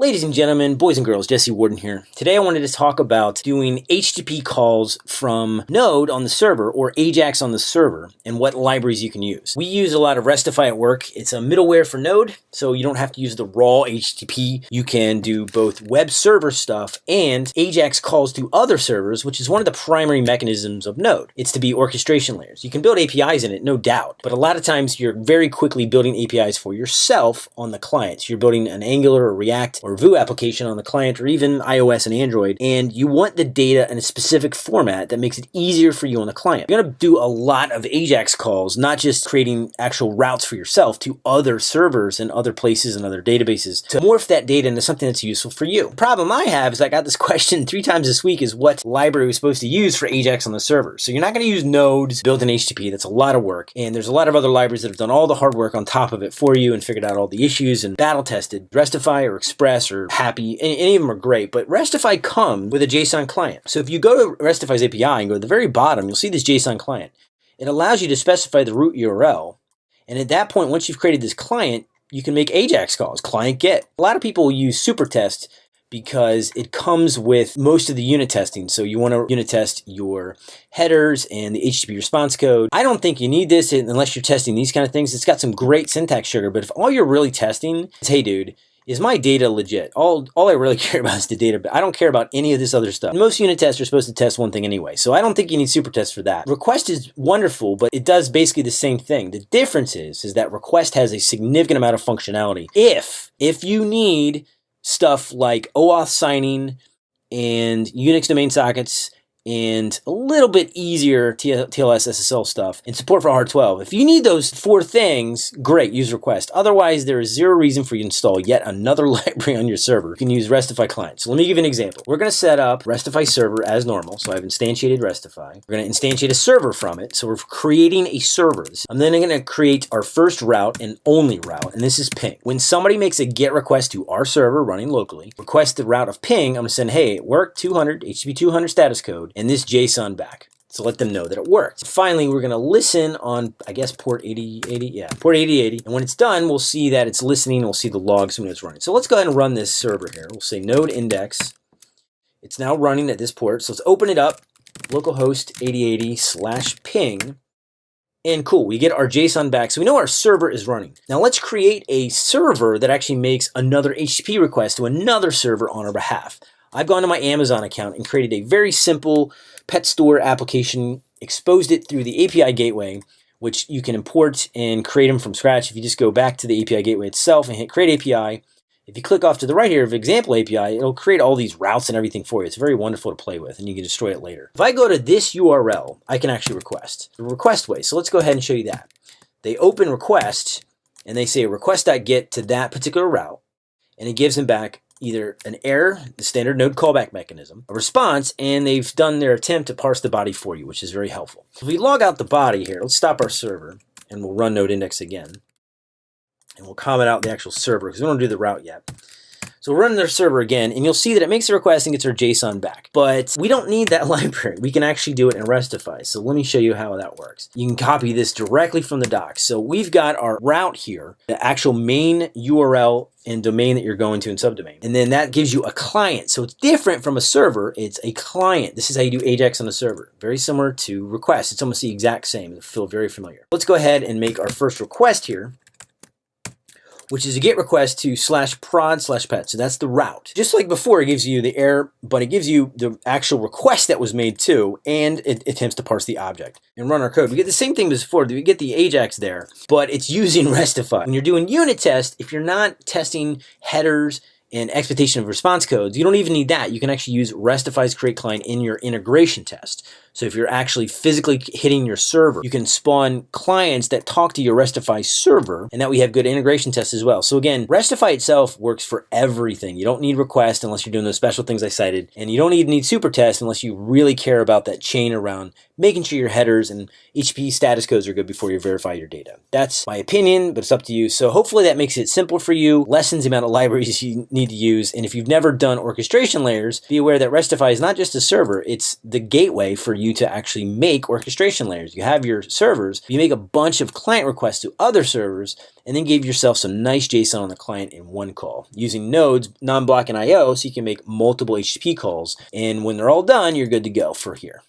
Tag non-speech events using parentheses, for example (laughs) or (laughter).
Ladies and gentlemen, boys and girls, Jesse Warden here. Today I wanted to talk about doing HTTP calls from Node on the server or Ajax on the server and what libraries you can use. We use a lot of Restify at work. It's a middleware for Node, so you don't have to use the raw HTTP. You can do both web server stuff and Ajax calls to other servers, which is one of the primary mechanisms of Node. It's to be orchestration layers. You can build APIs in it, no doubt, but a lot of times you're very quickly building APIs for yourself on the client. you're building an Angular or React or Vue application on the client or even iOS and Android, and you want the data in a specific format that makes it easier for you on the client. You're gonna do a lot of Ajax calls, not just creating actual routes for yourself to other servers and other places and other databases to morph that data into something that's useful for you. The problem I have is I got this (laughs) question three times this week is what library we're supposed to use for Ajax on the server. So you're not gonna use nodes built in HTTP, that's a lot of work. And there's a lot of other libraries that have done all the hard work on top of it for you and figured out all the issues and battle tested Restify or Express or hapi. Any of them are great, but Restify come with a JSON client. So if you go to Restify's API and go to the very bottom, you'll see this JSON client. It allows you to specify the root URL. And at that point, once you've created this client, you can make AJAX calls, client get. A lot of people use Supertest because it comes with most of the unit testing. So you want to unit test your headers and the HTTP response code. I don't think you need this unless you're testing these kind of things. It's got some great syntax sugar, but if all you're really testing is, hey dude, is my data legit? All, all I really (laughs) care about is the data. But I don't care about any of this other stuff. Most unit tests are supposed to test one thing anyway, so I don't think you need Supertests for that. Request is wonderful, but it does basically the same thing. The difference is, is that request has a significant amount of functionality. If, if you need stuff like OAuth signing and Unix domain sockets and a little bit easier TLS SSL stuff and support for R12. If you need those four things, great, use request. Otherwise, there is zero reason for you to install yet another (laughs) library on your server. You can use Restify client. So let me give you an example. We're going to set up Restify server as normal. So I've instantiated Restify. We're going to instantiate a server from it. So we're creating a server. I'm then going to create our first route and only route, and this is ping. When somebody makes a GET request to our server running locally, request the route of ping, I'm going to send, hey, work 200, HTTP 200 status code, and this JSON back to let them know that it worked. Finally, we're going to listen on, I guess, port 8080. Yeah, port 8080. And when it's done, we'll see that it's listening. We'll see the logs when it's running. So let's go ahead and run this server here. We'll say node index. It's now running at this port. So let's open it up, localhost 8080 slash ping. And cool, we get our JSON back. So we know our server is running. Now let's create a server that actually makes another HTTP request to another server on our behalf. I've gone to my Amazon account and created a very simple pet store application, exposed it through the API gateway, which you can import and create them from scratch. If you just go back to the API gateway itself and hit create API, if you click off to the right here of example API, it'll create all these routes and everything for you. It's very wonderful to play with and you can destroy it later. If I go to this URL, I can actually request the request way. So let's go ahead and show you that. They open request and they say request.get to that particular route and it gives them back either an error, the standard node callback mechanism, a response, and they've done their attempt to parse the body for you, which is very helpful. If we log out the body here, let's stop our server, and we'll run node index again. And we'll comment out the actual server, because we don't do the route yet. So we'll run their server again, and you'll see that it makes a request and gets our JSON back. But we don't need that (laughs) library. We can actually do it in Restify. So let me show you how that works. You can copy this directly from the docs. So we've got our route here, the actual main URL and domain that you're going to in subdomain. And then that gives you a client. So it's different from a server. It's a client. This is how you do Ajax on a server. Very similar to request. It's almost the exact same. It'll feel very familiar. Let's go ahead and make our first request here which is a GET request to slash prod slash pet. So that's the route. Just like before, it gives you the error, but it gives you the actual request that was made too, and it attempts to parse the object and run our code. We get the same thing as before. We get the Ajax there, but it's using (laughs) Restify. When you're doing unit test, if you're not testing headers and expectation of response codes, you don't even need that. You can actually use Restify's create client in your integration test. So if you're actually physically hitting your server, you can spawn clients that talk to your Restify server and that we have good integration tests as well. So again, Restify itself works for everything. You don't need request unless you're doing those special things I cited. And you don't even need Supertest unless you really care about that chain around making sure your headers and HTTP status codes are good before you verify your data. That's my opinion, but it's up to you. So hopefully that makes it simple for you, lessens the amount of libraries (laughs) you need to use. And if you've never done orchestration layers, be aware that Restify is not just a server, it's the gateway for you you to actually make orchestration layers. You have your servers, you make a bunch of client requests to other servers, and then give yourself some nice JSON on the client in one call using nodes, non-block and IO, so you can make multiple HTTP calls. And when they're all done, you're good to go for here.